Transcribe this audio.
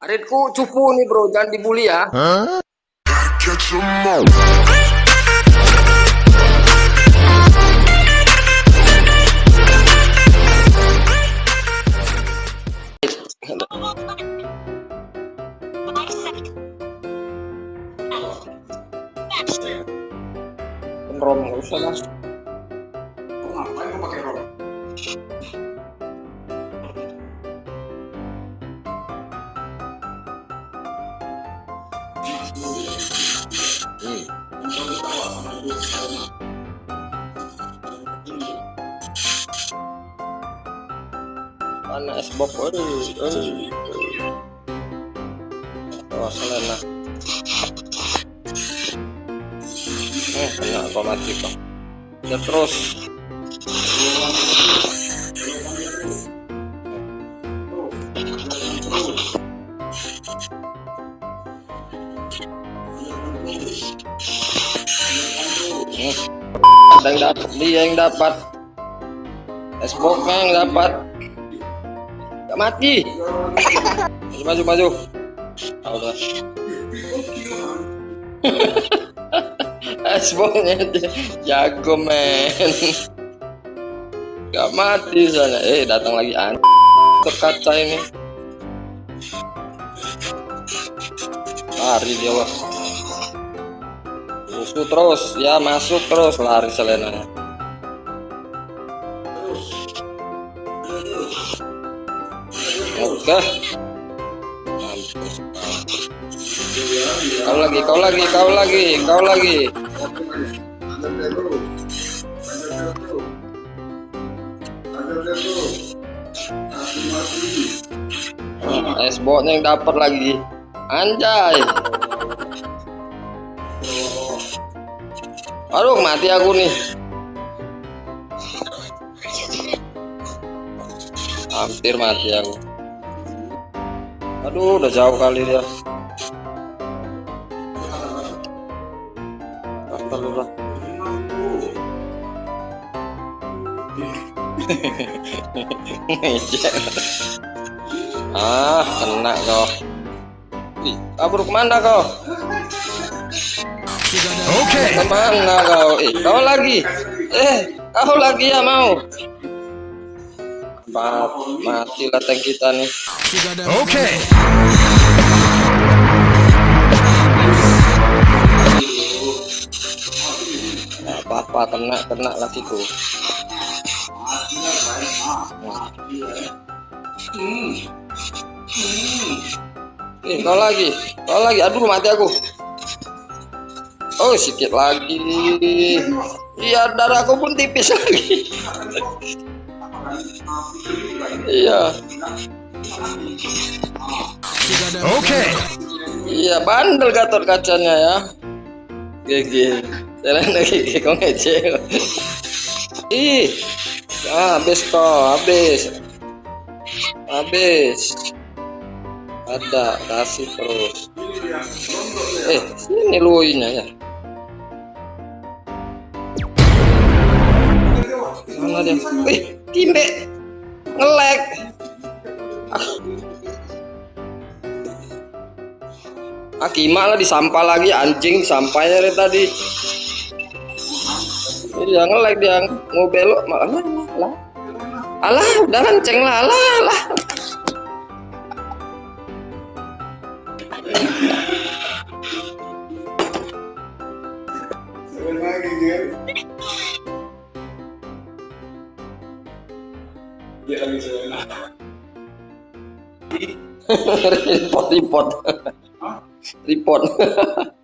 Aritku cupu nih bro, jangan dibully ya. All. Rom nggak usah mas. Ngapain pakai rom? Mana es bob? Aduh, aduh. Oh, selena. Eh, kena kok mati kok. Ya terus. Yang dapat, dia yang dapat. Es yang dapat. Gak mati. Maju, maju, maju. Ah, boknya dia jago men. Gak mati soalnya. Eh, datang lagi an. Terkaca ini. Lari dia bos. Musuh terus, ya masuk terus lari selenanya. Oke. Kau lagi, kau lagi, kau lagi, kau lagi. Oh, es botnya yang dapat lagi. Anjay. Aduh, mati aku nih. Hampir mati aku. Aduh, udah jauh kali dia. Ah, kena kau. Ih, kabur ke mana kau? Okay. Ke mana kau? Eh, kau lagi? Eh, kau lagi ya mau? Mat, mati lah kita nih. Okay. Nah, apa-apa kena kena lagi tuh. Nih, kau lagi, kau lagi. Aduh, mati aku. Oh, sedikit lagi. Iya, darahku pun tipis lagi. Iya, Okay. iya bandel gatot kacanya ya. GG. Jalan lagi, kau ngecek. Ih, ah, habis kau, habis, habis. Ada, kasih terus. Eh, sini luinya ya. Dia? Wih, timbe, ngelek. Akima lah disampah lagi anjing sampahnya dari tadi. Iya ngelek dia mau belok malah lah. Alah, udah kenceng lah, alah, alah. Report, report, Hah? report.